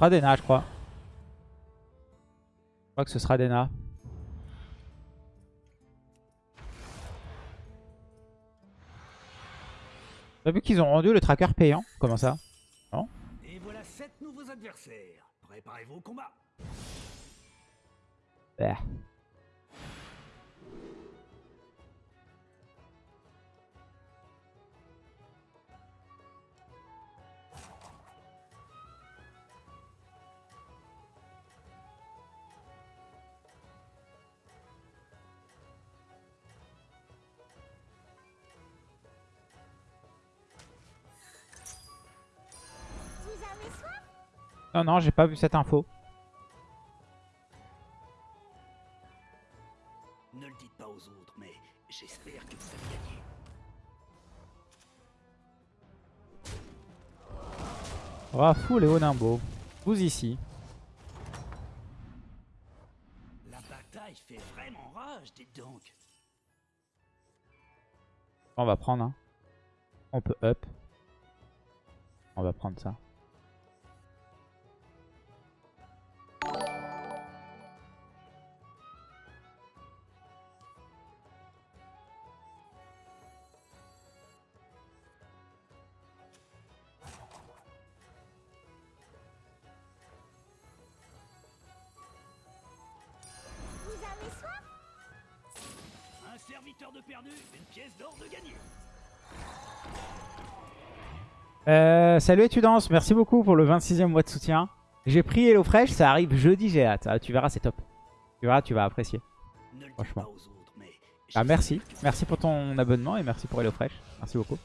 sera Dena, je crois. Je crois que ce sera Dena. T'as vu qu'ils ont rendu le tracker payant? Comment ça? Et voilà 7 nouveaux adversaires. Préparez-vous au combat. Bah. Non, non, j'ai pas vu cette info. Ne le dites pas aux autres, mais j'espère que vous avez gagné. Rafou et Onimbo. Vous ici. La bataille fait vraiment rage, dites donc. On va prendre. Hein. On peut up. On va prendre ça. Salut Étudiance, merci beaucoup pour le 26e mois de soutien. J'ai pris HelloFresh, ça arrive jeudi, j'ai hâte. Ah, tu verras, c'est top. Tu verras, tu vas apprécier. Franchement. Ah, merci. Merci pour ton abonnement et merci pour HelloFresh. Merci beaucoup.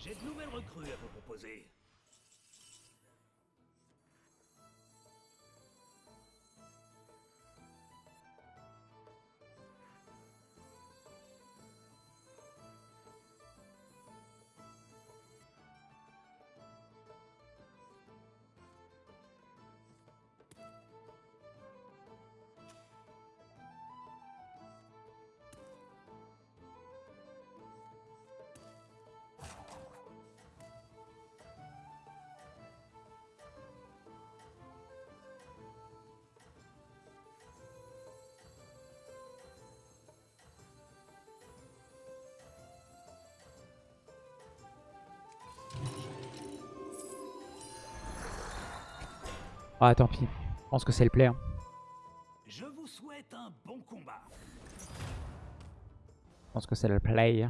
J'ai de nouvelles recrues à vous proposer. Ah, tant pis. Je pense que c'est le play. hein. Je vous souhaite un bon combat. Je pense que c'est le play.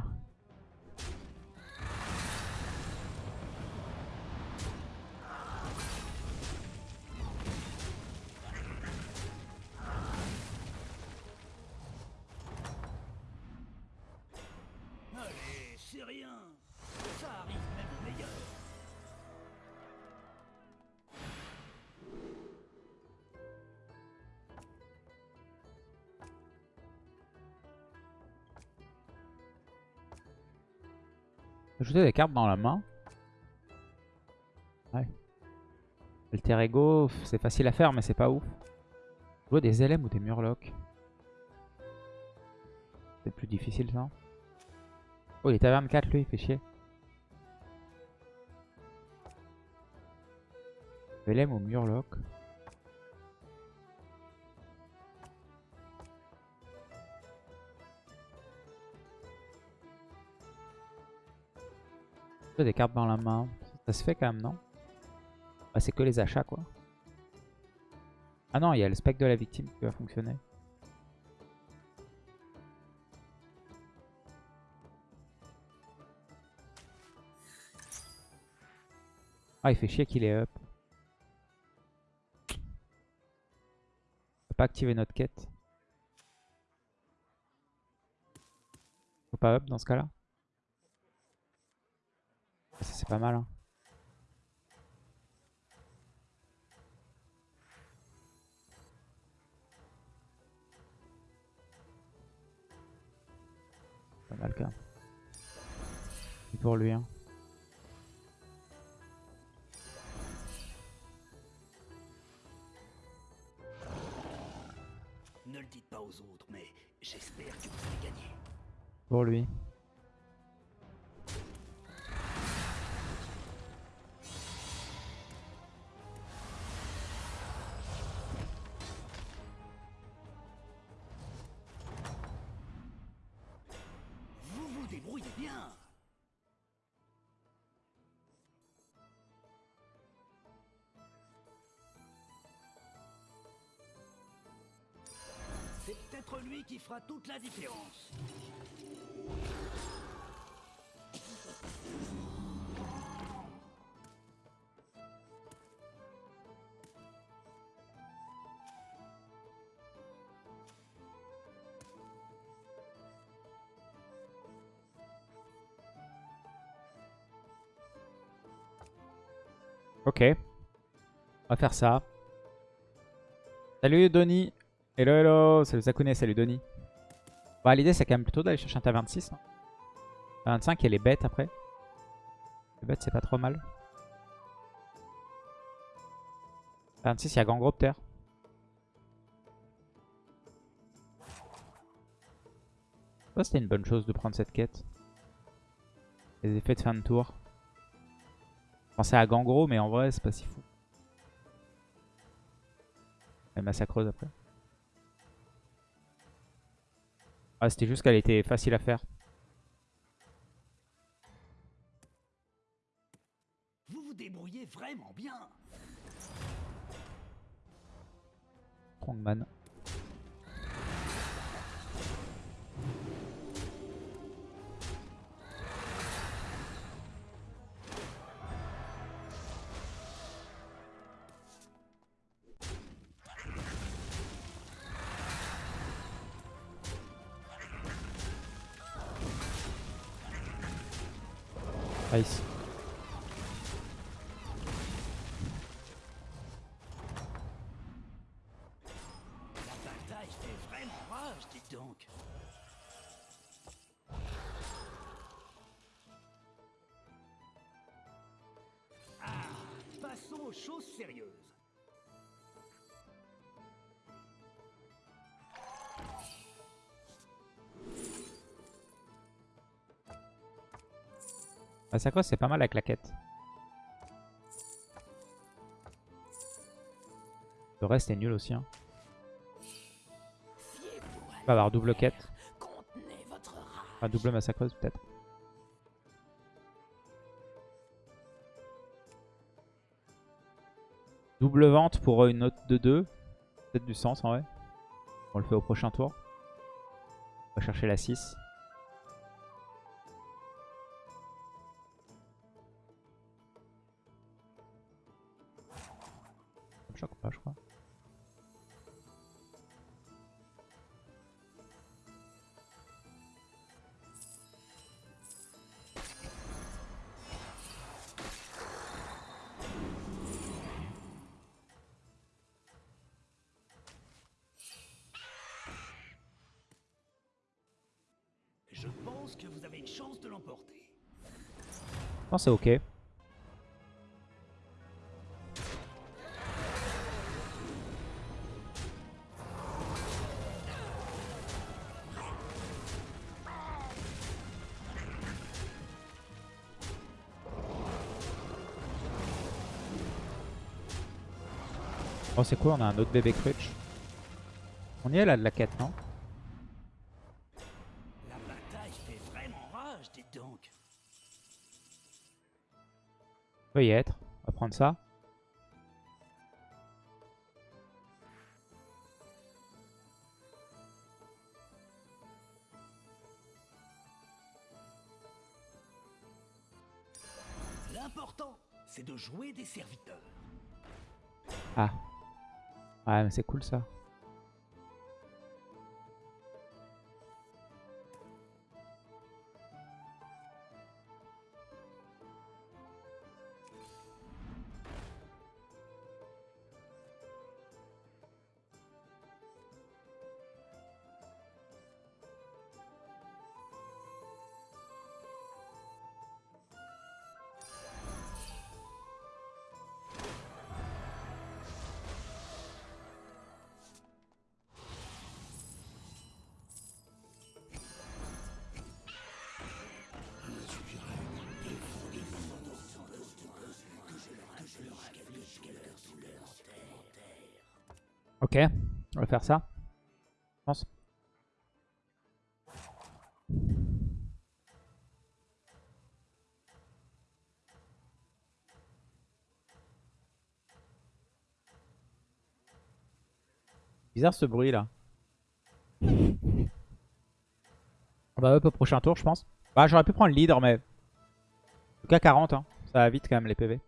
Des cartes dans la main. Ouais. Alter Ego, c'est facile à faire, mais c'est pas ouf. Jouer des LM ou des Murlocs. C'est plus difficile ça. Oh, il est taverne 4 lui, il fait chier. LM ou Murloc. Des cartes dans la main. Ça se fait quand même, non? Ah, C'est que les achats quoi. Ah non, il y a le spectre de la victime qui va fonctionner. Ah, il fait chier qu'il est up. On peut pas activer notre quête. Faut pas up dans ce cas-là. Ah, ça c'est pas mal. Hein. Pas mal quand même. Et pour lui hein. Ne le dites pas aux autres, mais j'espère que vous allez gagner. Pour lui. Qui fera toute la différence. Ok. On va faire ça. Salut Donny. Hello hello. Salut Sakune, salut Donny. Bah, L'idée c'est quand même plutôt d'aller chercher un tas 26. non Ta 25 et les bêtes après. Les bêtes c'est pas trop mal. Ta 26 il y a Gangropter. Ça c'était une bonne chose de prendre cette quête. Les effets de fin de tour. Je pensais à Gangro mais en vrai c'est pas si fou. Elle massacreuse après. Ah, c'était juste qu'elle était facile à faire. Vous vous débrouillez vraiment bien. Strongman. Aux choses sérieuses. Massacreuse c'est pas mal avec la quête. Le reste est nul aussi. Hein. On va avoir double quête. Enfin, double massacreuse peut-être. Double vente pour une note de 2. Peut-être du sens en vrai. On le fait au prochain tour. On va chercher la 6. Ça me choque pas je crois. Pense que vous avez une chance de l'emporter. Que c'est ok. Oh c'est cool, on a un autre bébé crutch. On y est là de la quête, non? Peut y être. On va prendre ça. L'important, c'est de jouer des serviteurs. Ah. Ouais, mais c'est cool ça. Ok, on va faire ça. Je pense. Bizarre ce bruit là. On va up au prochain tour je pense. Bah j'aurais pu prendre le leader mais... En tout cas 40 hein. Ça va vite quand même les PV.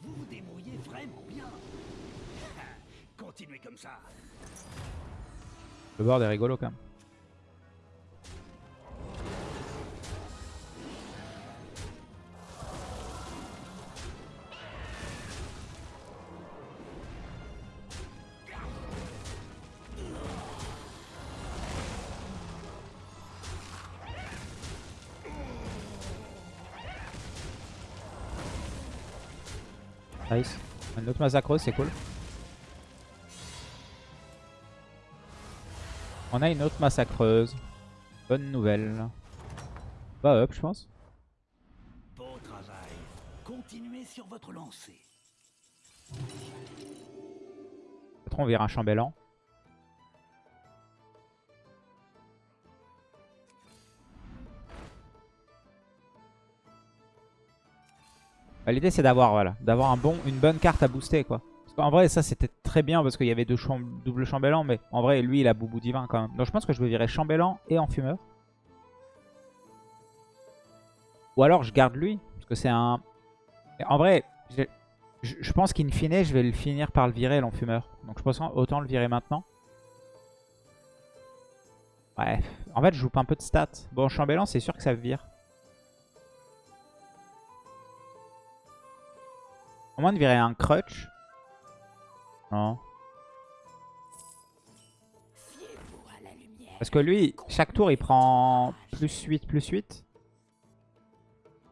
Vous vous débrouillez vraiment bien. Continuez comme ça. Le board est rigolo quand même. Nice. Une autre massacreuse, c'est cool. On a une autre massacreuse. Bonne nouvelle. Bah up, je pense. Beau travail. Continuez sur votre lancée. Peut-être on vire un chambellan. Bah, L'idée c'est d'avoir voilà, d'avoir un bon, une bonne carte à booster quoi. Qu'en vrai ça c'était très bien parce qu'il y avait deux cham double chambellan mais en vrai lui il a boubou divin quand même. Donc je pense que je vais virer chambellan et enfumeur. Ou alors je garde lui parce que c'est un... En vrai je, je pense qu'in fine je vais le finir par le virer l'enfumeur. Donc je pense autant le virer maintenant. Ouais, en fait je joue pas un peu de stats. Bon chambellan c'est sûr que ça vire. Au moins de virer un crutch. Parce que lui, chaque tour, il prend plus 8, plus 8.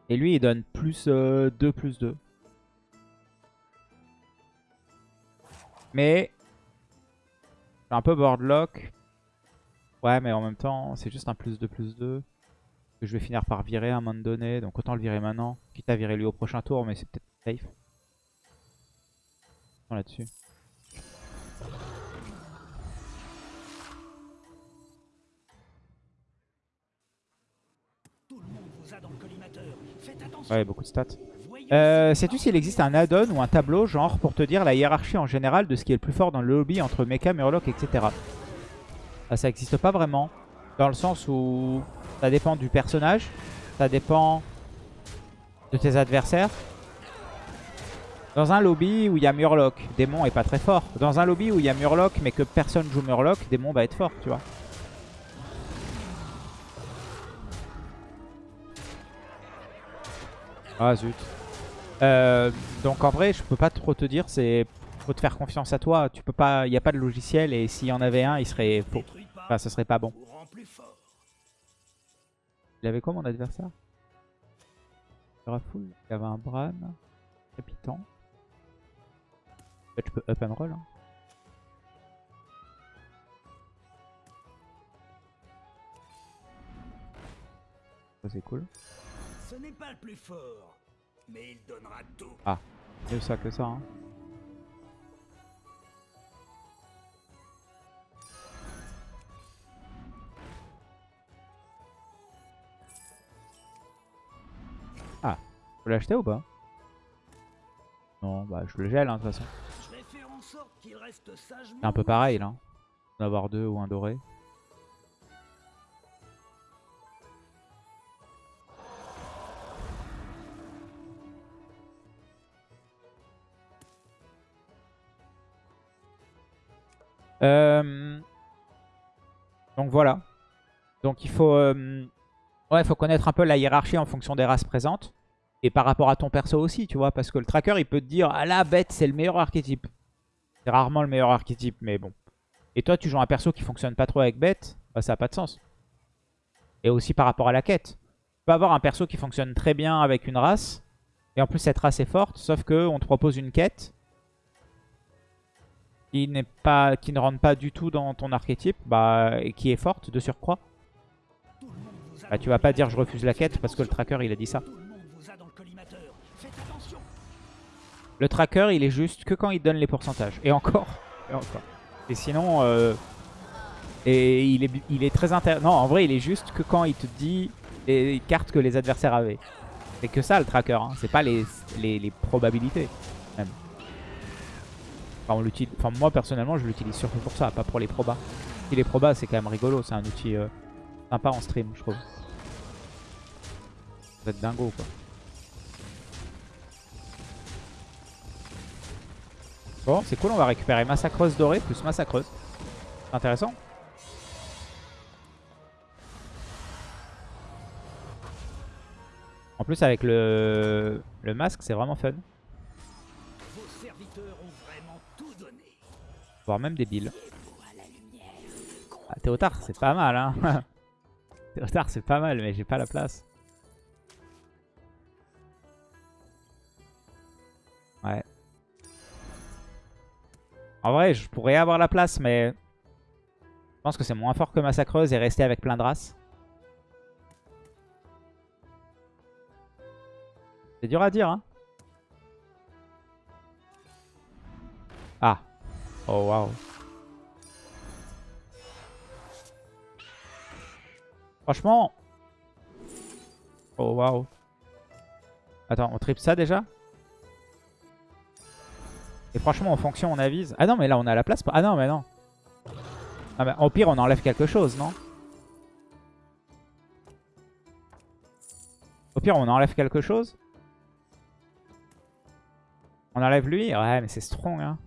Et lui, il donne plus 2, plus 2. Mais... C'est un peu boardlock. Ouais, mais en même temps, c'est juste un plus 2, plus 2. Que je vais finir par virer à un moment donné. Donc autant le virer maintenant. Quitte à virer lui au prochain tour, mais c'est peut-être safe. là-dessus. Ouais, beaucoup de stats. Euh, Sais-tu s'il existe un add-on ou un tableau, genre, pour te dire la hiérarchie en général de ce qui est le plus fort dans le lobby entre mecha, murloc, etc. Ah, ça n'existe pas vraiment. Dans le sens où ça dépend du personnage, ça dépend de tes adversaires. Dans un lobby où il y a Murloc, Démon est pas très fort. Dans un lobby où il y a Murloc mais que personne joue Murloc, Démon va être fort, tu vois. Ah zut. Euh, donc en vrai, je peux pas trop te dire, c'est faut te faire confiance à toi. Tu peux pas, il a pas de logiciel et s'il y en avait un, il serait faux. Enfin, ce serait pas bon. Il avait quoi mon adversaire? Rafoul, il avait un Bran, Crépitant. En fait, je peux up and roll. hein. C'est cool. Ce n'est pas le plus fort. Mais il donnera tout. Mieux ça que ça. Hein. Ah, faut l'acheter ou pas? Non, bah je le gèle hein, de toute façon. C'est un peu pareil là. D'en avoir deux ou un doré. Euh, Donc voilà. Donc il faut, euh, faut connaître un peu la hiérarchie en fonction des races présentes. Et par rapport à ton perso aussi, tu vois. Parce que le tracker, il peut te dire, ah là, bête, c'est le meilleur archétype. C'est rarement le meilleur archétype, mais bon. Et toi, tu joues un perso qui fonctionne pas trop avec bête, bah, ça n'a pas de sens. Et aussi par rapport à la quête. Tu peux avoir un perso qui fonctionne très bien avec une race. Et en plus, cette race est forte, sauf que on te propose une quête qui, pas, qui ne rentre pas du tout dans ton archétype, bah, et qui est forte de surcroît. Bah, tu vas pas dire je refuse la quête parce que le tracker il a dit ça. Le tracker il est juste que quand il donne les pourcentages. Et encore, quoi. Et sinon, euh, et il est, il est très intéressant. Non, en vrai, il est juste que quand il te dit les cartes que les adversaires avaient. C'est que ça le tracker, hein. c'est pas les, les, les probabilités. Enfin, moi personnellement, je l'utilise surtout pour ça, pas pour les probas. Si les probas, c'est quand même rigolo, c'est un outil euh, sympa en stream, je trouve. Vous êtes dingo, quoi. Bon, c'est cool, on va récupérer Massacreuse dorée plus Massacreuse. C'est intéressant. En plus, avec le, le masque, c'est vraiment fun. Voire même débile. Ah, Théotard, c'est pas mal, hein. Théotard, c'est pas mal, mais j'ai pas la place. Ouais. En vrai, je pourrais avoir la place, mais... Je pense que c'est moins fort que Massacreuse et rester avec plein de races. C'est dur à dire, hein. Ah. Oh, waouh. Franchement. Oh, waouh. Attends, on tripe ça déjà? Et franchement, en fonction, on avise. Ah non, mais là, on a la place. Ah non, mais non. Ah, mais au pire, on enlève quelque chose, non? Au pire, on enlève quelque chose? On enlève lui? Ouais, mais c'est strong, hein.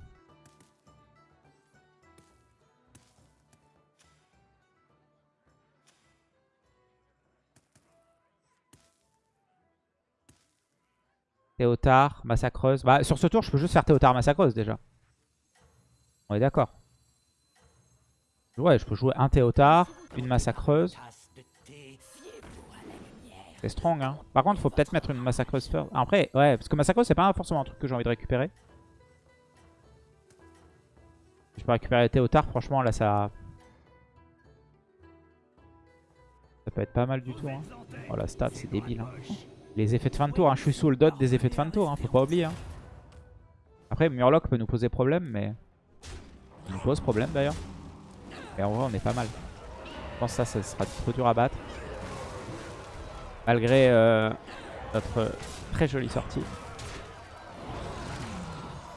Théotard, Massacreuse. Bah, sur ce tour, je peux juste faire Théotard, Massacreuse déjà. On est d'accord. Ouais, je peux jouer un Théotard, une Massacreuse. C'est strong, hein. Par contre, faut peut-être mettre une Massacreuse first. Après, ouais, parce que Massacreuse, c'est pas forcément un truc que j'ai envie de récupérer. Je peux récupérer Théotard, franchement, là, ça... Ça peut être pas mal du tout, hein. Oh, la stat, c'est débile, hein. Les effets de fin de tour, hein. je suis sous le dot des effets de fin de tour, hein. faut pas oublier. hein. Après, Murloc peut nous poser problème, mais... Il nous pose problème, d'ailleurs. Et en vrai, on est pas mal. Je pense que ça, ça sera trop dur à battre. Malgré euh, notre très jolie sortie.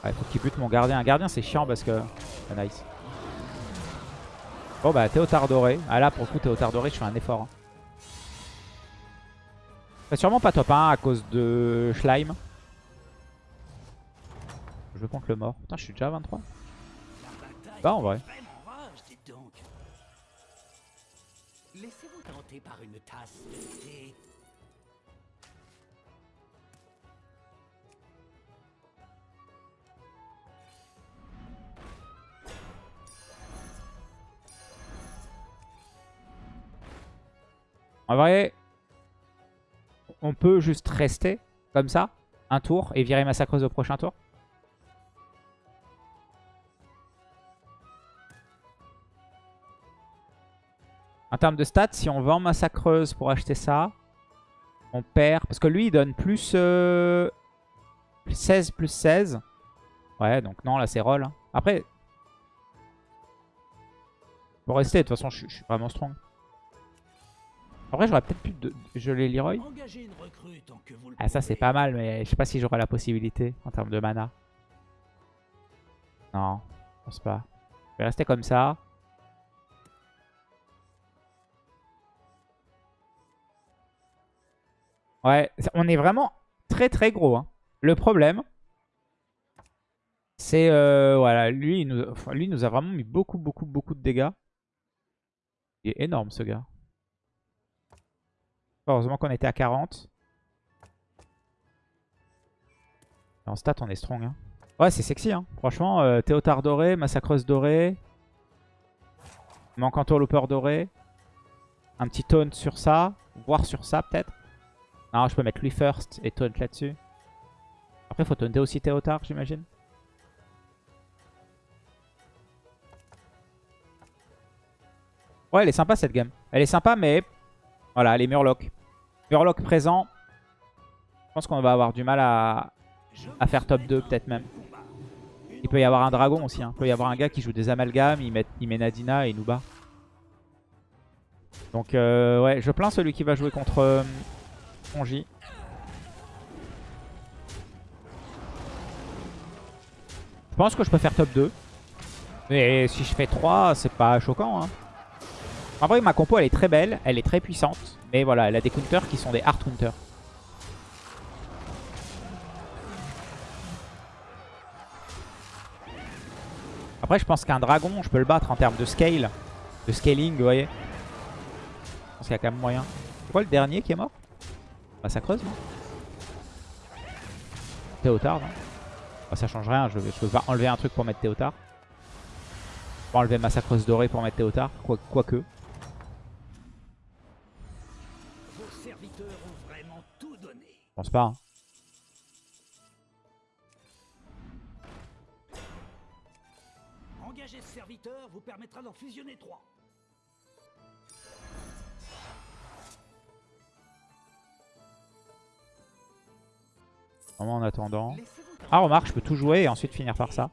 Il faut qu'il bute mon gardien. Un gardien, c'est chiant parce que... Ah, nice. Bon, bah, Théotard doré. Ah là, pour le coup, Théotard doré, je fais un effort. hein. C'est sûrement pas top 1 à cause de Schleim. Je compte le mort. Putain, je suis déjà à 23. La bataille Bah, en vrai. Laissez-vous tenter par une tasse de thé. En vrai, on peut juste rester comme ça, un tour, et virer Massacreuse au prochain tour. En termes de stats, si on vend Massacreuse pour acheter ça, on perd. Parce que lui, il donne plus, euh, plus 16, plus 16. Ouais, donc non, là, c'est roll. hein. Après, pour rester, de toute façon, je suis- je suis vraiment strong. En vrai, j'aurais peut-être pu de geler Leroy. Ah, ça, c'est pas mal, mais je sais pas si j'aurai la possibilité en termes de mana. Non, je pense pas. Je vais rester comme ça. Ouais, on est vraiment très très gros. hein. Le problème, c'est... euh, voilà, lui il, nous, enfin, lui, il nous a vraiment mis beaucoup, beaucoup, beaucoup de dégâts. Il est énorme, ce gars. Heureusement qu'on était à 40. En stat, on est strong. Hein. Ouais, c'est sexy. Hein. Franchement, euh, Théotard doré, Massacreuse doré. Manque Entourlooper doré. Un petit taunt sur ça. Voire sur ça, peut-être. Non, je peux mettre lui first et taunt là-dessus. Après, faut taunter aussi Théotard, j'imagine. Ouais, elle est sympa cette game. Elle est sympa, mais voilà, elle est Murloc. Murloc présent. Je pense qu'on va avoir du mal à, faire top souhaite 2 un peut-être même. Il peut y avoir un dragon aussi. Hein. Il peut y avoir un gars qui joue des amalgames, il met, Nadina et il nous bat. Donc euh, ouais, je plains celui qui va jouer contre euh. Je pense que je peux faire top 2. Mais si je fais 3, c'est pas choquant. Hein. En vrai, ma compo, elle est très belle, elle est très puissante. Mais voilà, elle a des counters qui sont des hard counters. Après, je pense qu'un dragon, je peux le battre en termes de scale. De scaling, vous voyez. Je pense qu'il y a quand même moyen. C'est quoi le dernier qui est mort? Bah ça creuse, non? Théotard, non? Bah, Ça change rien, je, peux pas enlever un truc pour mettre Théotard. Je peux enlever Massacreuse dorée pour mettre Théotard, quoique. Quoi pense pas. hein. Engager ce serviteur vous permettra d'en fusionner trois. Vraiment en attendant. Ah remarque, je peux tout jouer et ensuite finir par ça.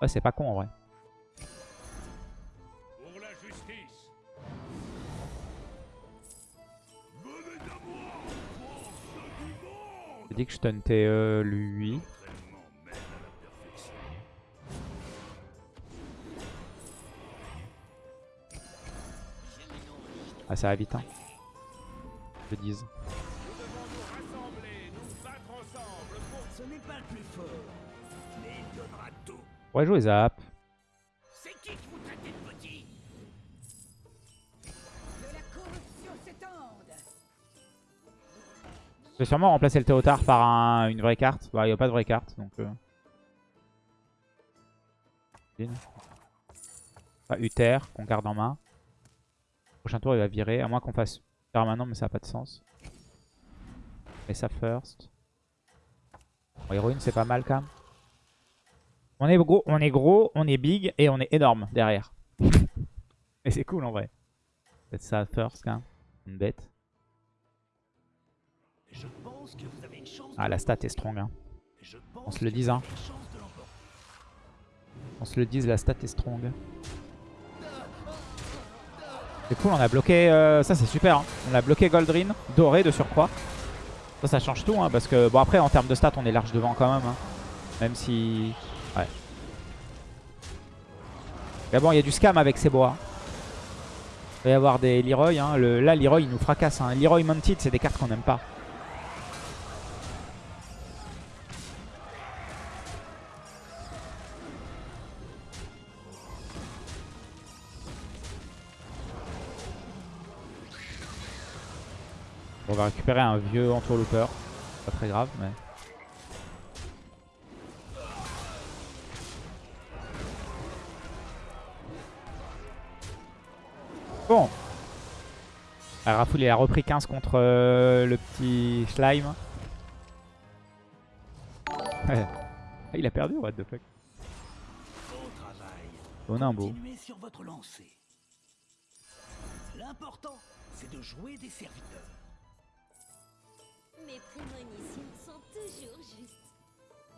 Ouais, c'est pas con en vrai. Dit que je tauntais euh, lui. Ah ça va vite hein. Je dise. Rassembler, nous battre sûrement remplacer le Théotard par un- une vraie carte. Bah il n'y a pas de vraie carte donc... Euh... Uther qu'on garde en main. Prochain tour il va virer, à moins qu'on fasse permanent mais ça n'a pas de sens. Mais ça first. Bon, héroïne c'est pas mal quand même. On est gros, on est gros, on est big et on est énorme derrière. et c'est cool en vrai. Peut-être ça first quand même. Une bête. Ah la stat est strong hein. On se le dise, hein. On se le dise, la stat est strong. C'est cool, on a bloqué... euh, ça c'est super, hein. on a bloqué Goldrin, doré de surcroît. Ça, ça change tout, hein, parce que... Bon après, en termes de stats, on est large devant quand même. hein. Même si... Ouais. Mais bon, il y a du scam avec ces bois. Il va y avoir des Leroy. Hein. Le... Là, Leroy, il nous fracasse. Hein. Leroy Mounted, c'est des cartes qu'on n'aime pas. Va récupérer un vieux entourlooper. Pas très grave, mais... Bon. Ah, Rafoul, il a repris 15 contre euh, le petit slime. Ah, il a perdu, what the fuck. Bon. Continuez sur votre. L'important, c'est de jouer des serviteurs. Mes prémonitions sont toujours justes.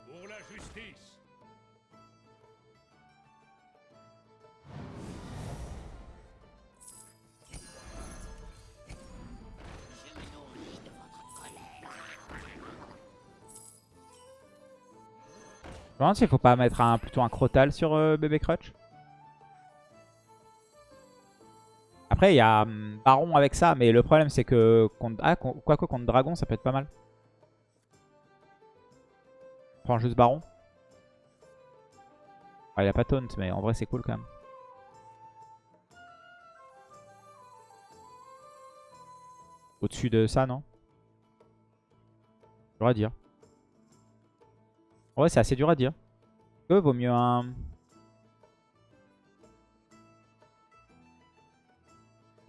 Pour la justice. Je me demande s'il faut pas mettre un, plutôt un Crotal sur euh, bébé Crutch. Après, il y a hum, Baron avec ça, mais le problème c'est que... Contre, ah, quoique contre Dragon, ça peut être pas mal. On prend juste Baron. Ah, il a pas taunt, mais en vrai c'est cool quand même. Au-dessus de ça, non? Dur à dire. En vrai, c'est assez dur à dire. Que vaut mieux un...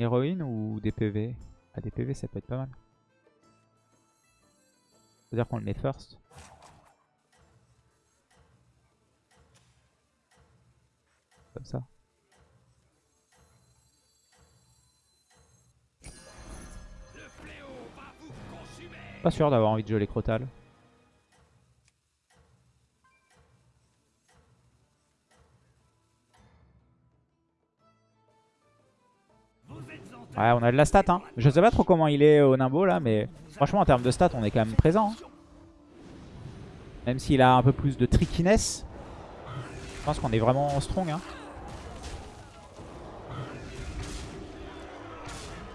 Héroïne ou des PV Ah, des PV, ça peut être pas mal. C'est-à-dire qu'on le met first. Comme ça. Pas sûr d'avoir envie de jouer les Crotal. Ouais, on a de la stat. Hein. Je sais pas trop comment il est au Nimbo là, mais franchement, en termes de stats, on est quand même présent. hein. Même s'il a un peu plus de trickiness. Je pense qu'on est vraiment strong. Hein.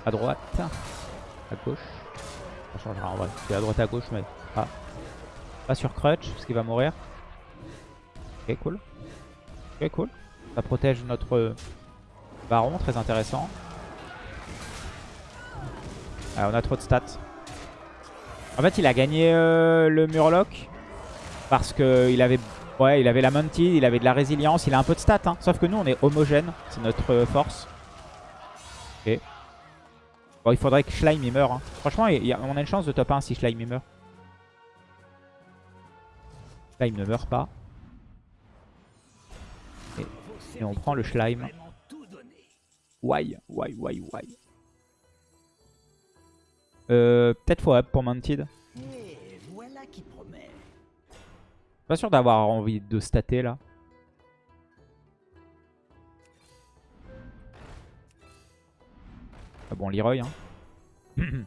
À droite. À gauche. Ça changera en vrai. C'est à droite à gauche, mais pas, pas sur Crutch, parce qu'il va mourir. Ok, cool. Ok, cool. Ça protège notre euh, baron, très intéressant. Ah, on a trop de stats. En fait, il a gagné euh, le Murloc parce que il avait, ouais, il avait la Mounted, il avait de la résilience, il a un peu de stats. Hein. Sauf que nous, on est homogène, c'est notre euh, force. Ok. Bon, il faudrait que Schleim il meure. hein. Franchement, on a une chance de top 1 si Schleim il meurt. Schleim ne meurt pas. Et on prend le donné. Why, why, why, why? Euh, Peut-être faut up pour Mounted. Et voilà qui. Pas sûr d'avoir envie de stater là. Ah bon, Leroy. Hein.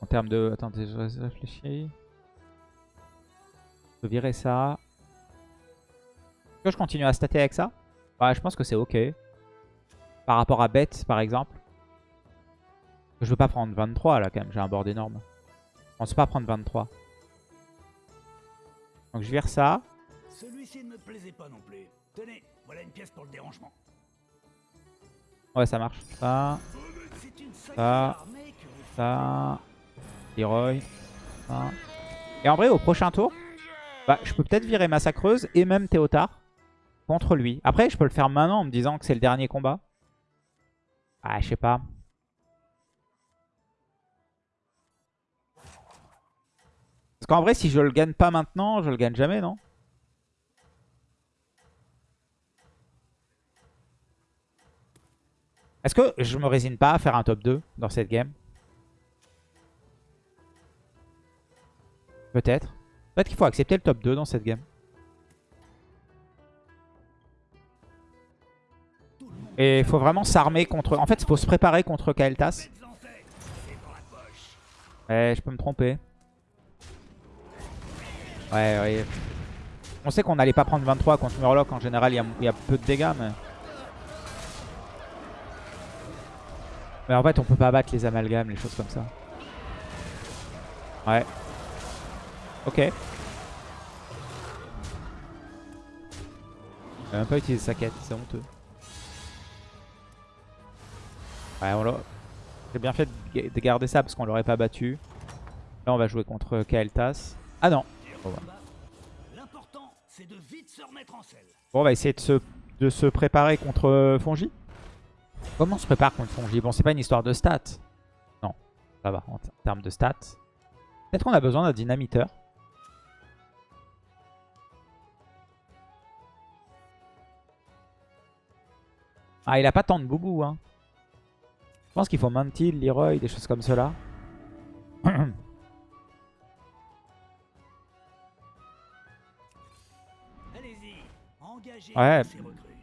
en termes de... Attendez, je réfléchis. Je peux virer ça. Est-ce que je continue à stater avec ça? Ouais, je pense que c'est ok. Par rapport à Bet, par exemple. Je veux pas prendre 23 là quand même, j'ai un board énorme. Je pense pas prendre 23. Donc je vire ça. Celui-ci ne me plaisait pas non plus. Tenez, voilà une pièce pour le dérangement. Ouais, ça marche. Ça, Ça. ça, Leroy, ça. Et en vrai, au prochain tour, bah, je peux peut-être virer Massacreuse et même Théotard contre lui. Après, je peux le faire maintenant en me disant que c'est le dernier combat. Ah, je sais pas. Parce qu'en vrai, si je le gagne pas maintenant, je le gagne jamais, non? Est-ce que je me résigne pas à faire un top 2 dans cette game? Peut-être. Peut-être qu'il faut accepter le top 2 dans cette game. Et il faut vraiment s'armer contre... En fait, il faut se préparer contre Kael'Thas. Ouais, je peux me tromper. Ouais, ouais. On sait qu'on n'allait pas prendre 23 contre Murloc. En général, il y a, peu de dégâts, mais... Mais en fait, on peut pas abattre les amalgames, les choses comme ça. Ouais. Ok. A même pas utilisé sa quête, c'est honteux. Ouais, on l'a... J'ai bien fait de ga- de garder ça parce qu'on l'aurait pas battu. Là, on va jouer contre Kael'Thas. Ah non. De vite se remettre en selle. Bon, on va essayer de se, de se préparer contre Fongi. Comment on se prépare contre Fongi Bon, c'est pas une histoire de stats. Non, ça va en termes de stats. Peut-être qu'on a besoin d'un dynamiteur. Ah, il a pas tant de boubou, hein. Je pense qu'il faut Mantil, Leroy, des choses comme cela. Ouais.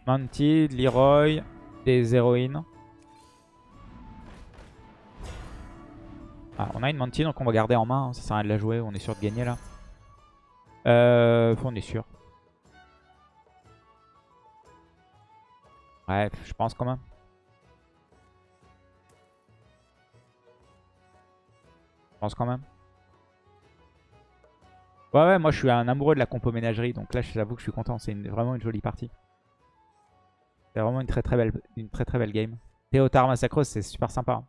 Mantid, Leroy, des héroïnes. Ah, on a une Mantid, donc on va garder en main. hein. Ça sert à rien de la jouer, on est sûr de gagner là. Euh, on est sûr. Ouais, je pense quand même. Je pense quand même. Ouais, ouais, moi je suis un amoureux de la compo ménagerie, donc là j'avoue que je suis content. C'est vraiment une jolie partie. C'est vraiment une très très belle, une très très belle game. Théotard Massacros, c'est super sympa. hein.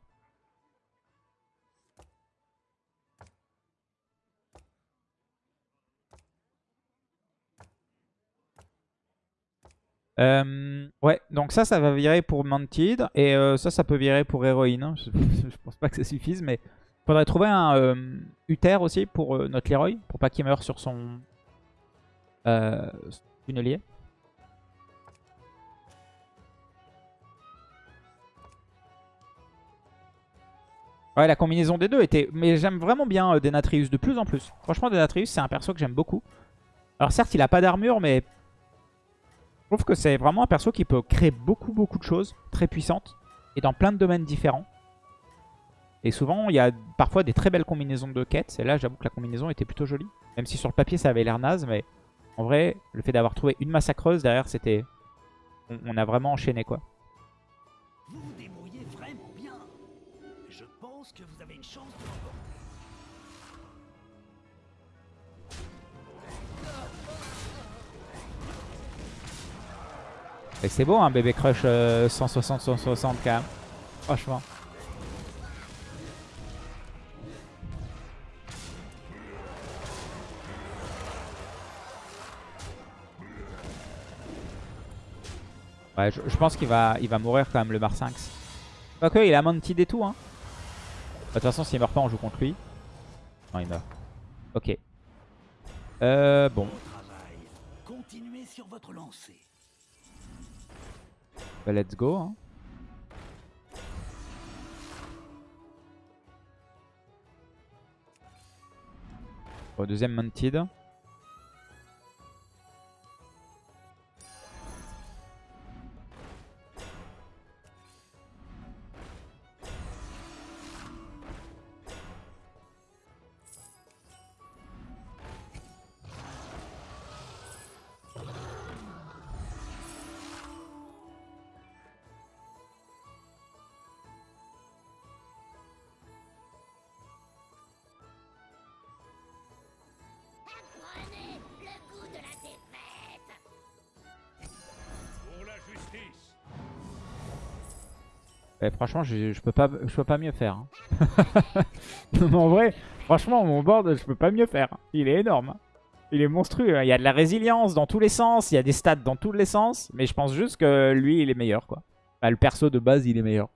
Euh, ouais, donc ça, ça va virer pour Mantid. Et euh, ça, ça peut virer pour Héroïne. hein. Je pense pas que ça suffise, mais faudrait trouver un euh, Uther aussi pour euh, notre Leroy. Pour pas qu'il meure sur son euh, tunnelier. Ouais, la combinaison des deux était... Mais j'aime vraiment bien euh, Denatrius de plus en plus. Franchement, Denatrius, c'est un perso que j'aime beaucoup. Alors certes, il a pas d'armure, mais... trouve que c'est vraiment un perso qui peut créer beaucoup beaucoup de choses très puissantes et dans plein de domaines différents. Et souvent, il y a parfois des très belles combinaisons de quêtes. Et là, j'avoue que la combinaison était plutôt jolie. Même si sur le papier, ça avait l'air naze. Mais en vrai, le fait d'avoir trouvé une massacreuse derrière, c'était... On, on a vraiment enchaîné, quoi. Vous vous débrouillez vraiment bien. Je pense que vous avez une chance de. Et c'est beau, un bébé crush 160-160 quand même. Franchement. Ouais, je, je pense qu'il va, il va mourir quand même le Marsinx. Quoique, il a Mantid et tout. Hein. De toute façon, s'il meurt pas, on joue contre lui. Non, il meurt. Ok. Euh, bon. Bon travail. Continuez sur votre lancée. Bah, let's go. Hein. Bon, deuxième Mounted. Franchement, je, peux pas, mieux faire. hein. En vrai, franchement, mon board, je peux pas mieux faire. Il est énorme. Il est monstrueux. hein. Il y a de la résilience dans tous les sens. Il y a des stats dans tous les sens. Mais je pense juste que lui, il est meilleur, quoi. Le perso de base, il est meilleur.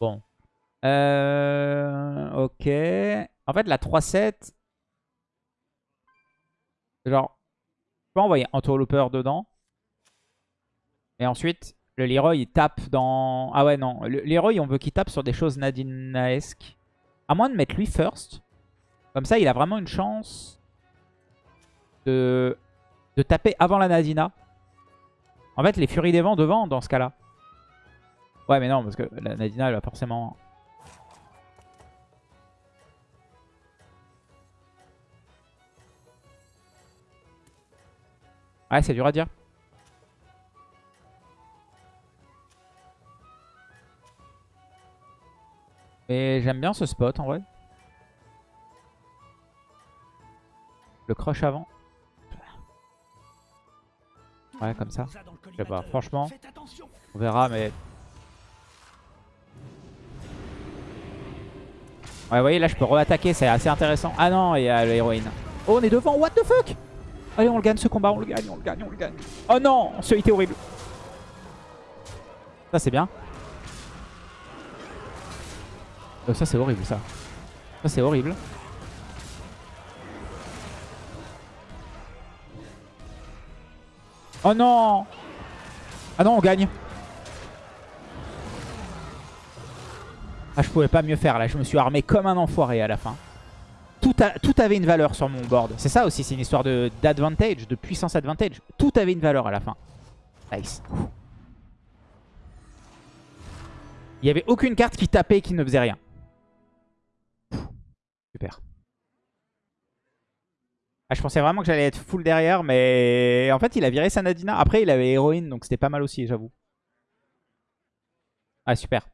Bon. Euh, ok. En fait, la 3-7... Genre, je peux envoyer Interloper dedans. Et ensuite, le Leroy, il tape dans... Ah ouais, non. Le Leroy, on veut qu'il tape sur des choses Nadinaesques. À moins de mettre lui first. Comme ça, il a vraiment une chance de, de taper avant la Nadina. En fait, les Furies des Vents devant, dans ce cas-là. Ouais, mais non, parce que la Nadina, elle va forcément... Ouais, c'est dur à dire. Mais j'aime bien ce spot en vrai. Le crush avant. Ouais, comme ça. Je sais pas, franchement, on verra, mais... Ouais, vous voyez, là, je peux re-attaquer, c'est assez intéressant. Ah non, il y a l'héroïne. Oh, on est devant, what the fuck? Allez, on le gagne ce combat, on le gagne, on le gagne, on le gagne. Oh non, ce hit est horrible. Ça, c'est bien. Euh, ça, c'est horrible, ça. Ça, c'est horrible. Oh non Ah non, on gagne. Ah, je pouvais pas mieux faire là. Je me suis armé comme un enfoiré à la fin. Tout, avait une valeur sur mon board. C'est ça aussi, c'est une histoire de- d'advantage, de, puissance advantage. Tout avait une valeur à la fin. Nice. Il n'y avait aucune carte qui tapait et qui ne faisait rien. Ah, je pensais vraiment que j'allais être full derrière, mais en fait, il a viré Sanadina. Après, il avait héroïne, donc c'était pas mal aussi, j'avoue. Ah, super.